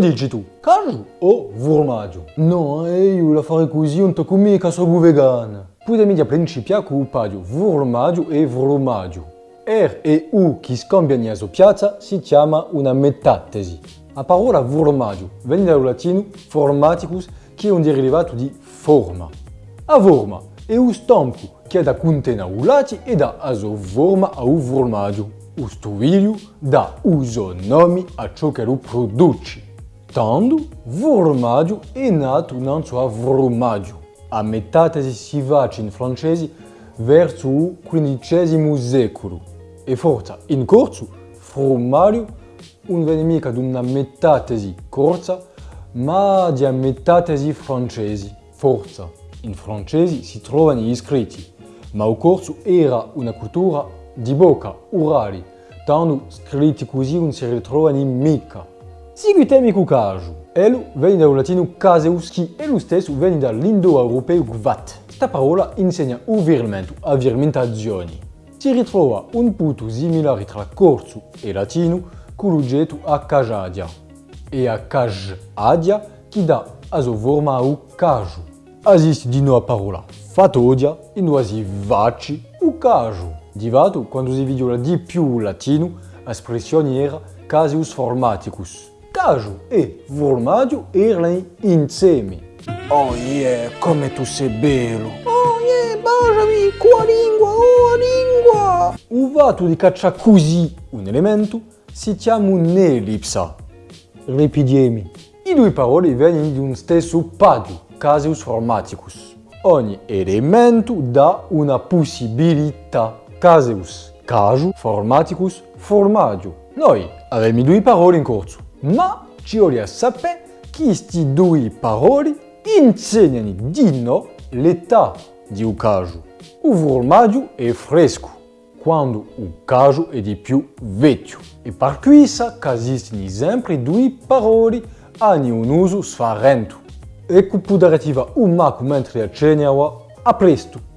dici tu? Caju o formaggio? No, io la farei così, non tocco mica sono vegana. Potemi a principiare con il formaggio e formaggio. R e U che scambiano la piazza si chiama una metatesi. La parola formaggio viene dal latino formaticus che è un derivato di forma. A forma è un stampo che da contiene un latte e dà a sua forma a un formaggio. O stovilho dà uso nome a ciò che lo produce. Tanto, formaggio è nato non so a formaggio. A metatesi si va in francese verso il XV secolo. E forza, in corso, formaggio non viene mica di una metatesi corsa, ma di una metatesi francese. Forza, in francese si trovano gli scritti, ma il corso era una cultura di bocca, orali, tanto scritti così non si ritrovano mica. Seguitemi con caso. Elo viene dal latino caseus, che è lo stesso viene dall'indoeuropeo gvat. Questa parola insegna uvirmento a virmentazioni. Si ritrova un punto similare tra corso e latino con l'oggetto a cajadia. E a cajadia che dà a sua forma a cajo. Esiste di nuovo la parola fatodia in due si vaci o cajo. Di fatto, quando si viola di più il latino, l'espressione era casius formaticus. Cajo e formaggio erano insieme. Oh yeah, come tu sei bello! Oh yeah, baciami, qua lingua, oh lingua! Fatto di cacciare così un elemento si chiama un'ellipsa. Ripidiemi. I due parole vengono di un stesso paio, casius formaticus. Ogni elemento dà una possibilità. Caseus, caju, formaticus, formaggio. Noi abbiamo due parole in corso, ma ci voglio sapere che queste due parole insegnano di no l'età di un caju. Il formaggio è fresco, quando il caju è di più vecchio. E per questo esistono sempre due parole hanno un uso sfarento. Ecco arrivare un maco mentre acceniamo a presto!